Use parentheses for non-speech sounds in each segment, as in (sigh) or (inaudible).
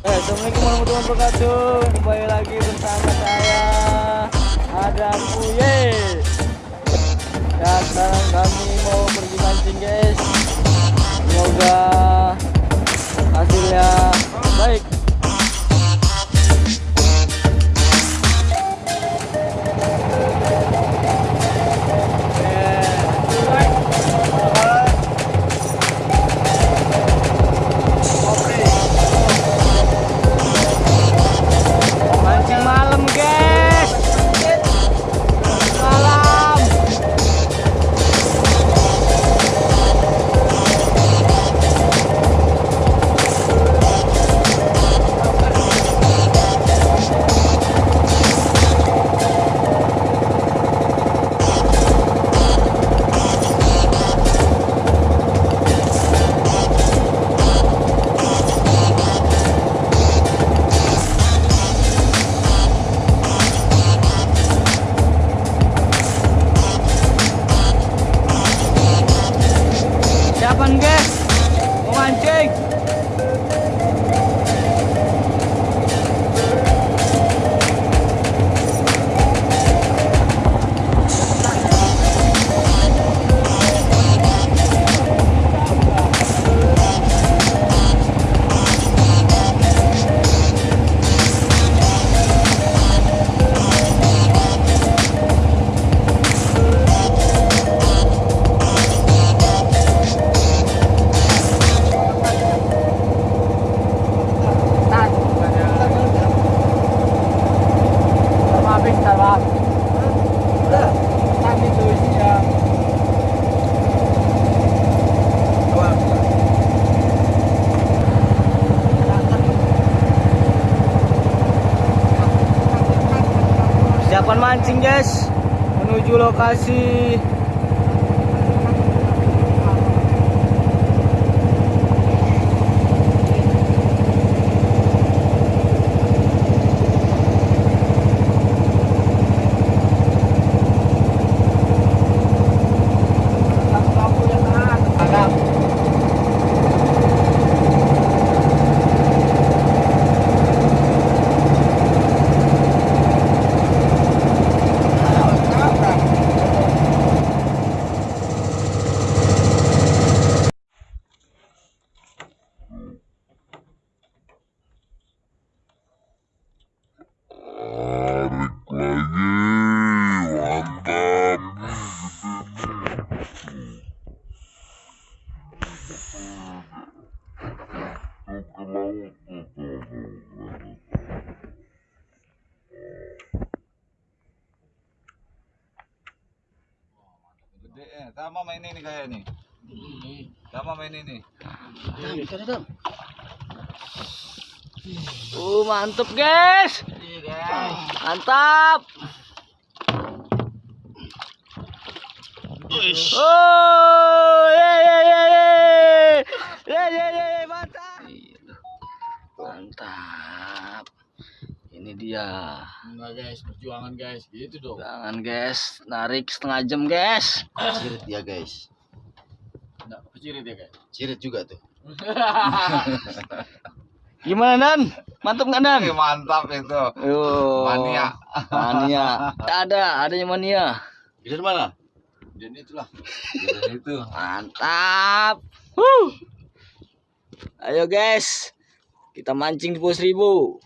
Assalamualaikum warahmatullahi wabarakatuh. Kembali lagi bersama saya Adam Uye Ya sekarang kami mau pergi mancing guys. Semoga hasilnya persiapan kan mancing guys. Menuju lokasi. Eh, Tama main ini kayak ini, Tama main ini. Uh, mantap guys. Mantap. Oh, ye ye ye ye. Ye ye ye mantap. Iya, mantap. Ini dia. Enggak guys, perjuangan guys, gitu dong. Jangan guys Narik setengah jam guys Cirit dia guys. Enggak, kecirit ya guys. Cirit juga tuh. (laughs) Gimana Dan? Mantap nggak Dan? Ini mantap itu. Yo. Mania. Mania. Ada, adanya mania. Dari mana? Dan itulah. Dan itu. Mantap. Huh. Ayo guys. Kita mancing di pos ribu.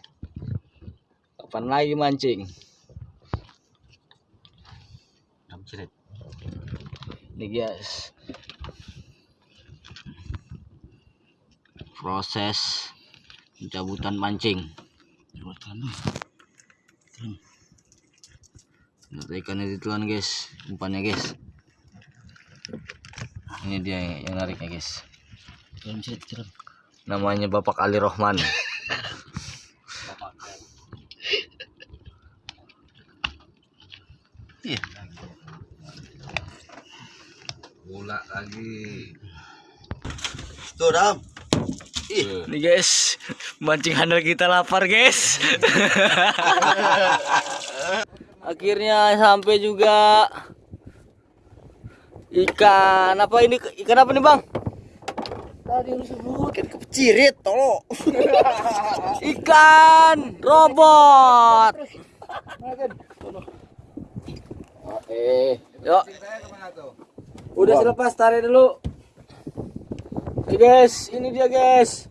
Kapan lagi mancing? Nih guys. Proses pencabutan mancing. Lihat ikannya ditelan guys, umpannya guys. Ini dia yang, nariknya guys. Namanya Bapak Ali Rohman. (laughs) Tuh dam. Ih. Nih guys, mancing handal kita lapar guys. (laughs) Akhirnya sampai juga ikan apa ini ikan apa nih bang? Tadi lu sebut kan kecirit tolong. (laughs) Ikan robot. Eh, Yuk? Udah selepas tarik dulu. Oke guys, ini dia guys.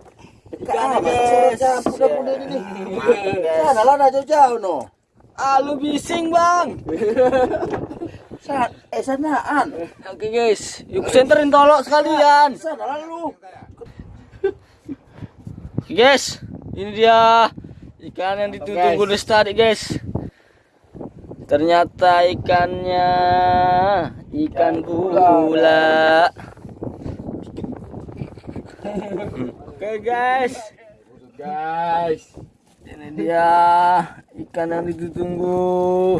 Ikannya guys. udah ini. Sana lah nah jauh-jauh no. Ah, lu bising bang. (laughs) Sana, eh sanaan. Oke guys, yuk senterin tolok sekalian. Sana lah lu. Oke guys, ini dia ikan yang ditunggu dari tadi guys. Ternyata ikannya ikan gula. Oke guys, Guys. ini dia ikan yang ditunggu.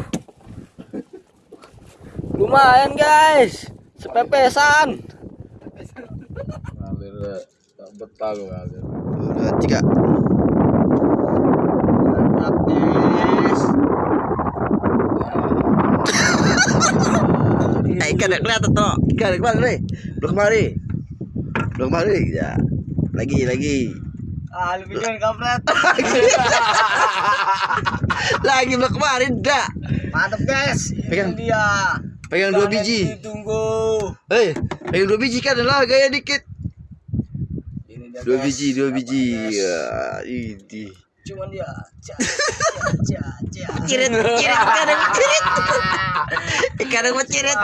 Lumayan guys, sepepesan. Ngalir tak betah gua ngalir. Dua tiga. Eh, ikan ada kelihatan toh. Ikan ada ke mana nih? Belum kemari. Belum kemari. Ya. Lagi, lagi. Ah, lu bikin kampret. (laughs) lagi belum kemarin dah. Mantap guys, Pegang. ini dia. Pegang dua biji. Ditunggu. Hei, pegang dua biji kan lah gaya dikit. Ini dia Dua guys. biji, dua biji. Ya, ini. Cuman dia. Ca, ca, ca. Cirit, cirit, kadang cirit. (laughs) Kadang mau cirit.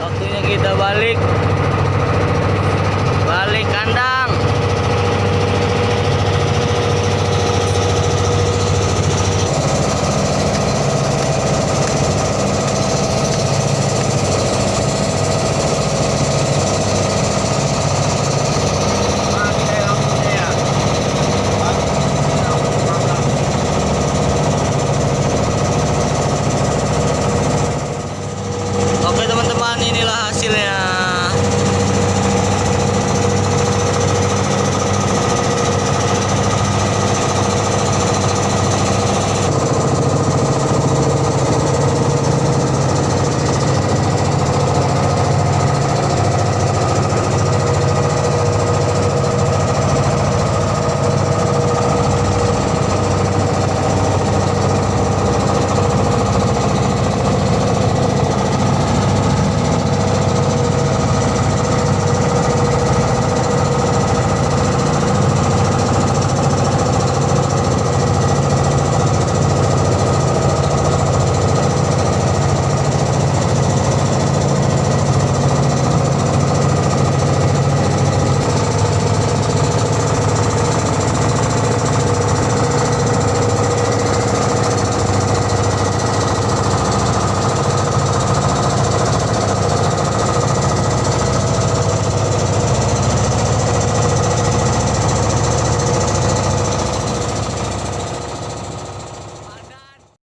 Waktunya kita balik. Balik kandang.